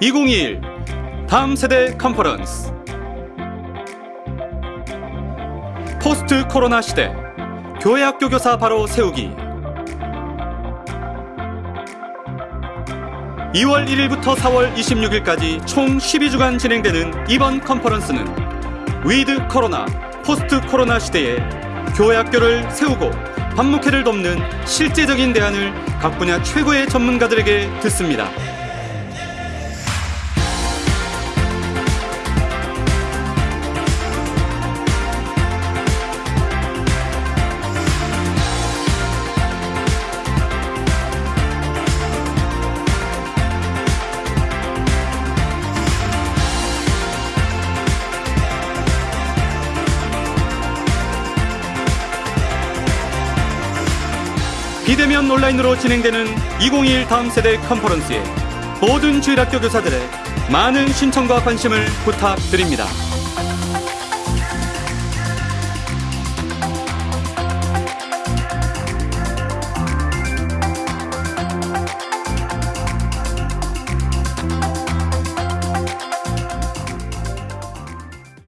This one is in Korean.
2021 다음 세대 컨퍼런스 포스트 코로나 시대 교회 학교 교사 바로 세우기 2월 1일부터 4월 26일까지 총 12주간 진행되는 이번 컨퍼런스는 위드 코로나 포스트 코로나 시대에 교회 학교를 세우고 반목회를 돕는 실제적인 대안을 각 분야 최고의 전문가들에게 듣습니다. 비대면 온라인으로 진행되는 2021 다음 세대 컨퍼런스에 모든 주일학교 교사들의 많은 신청과 관심을 부탁드립니다.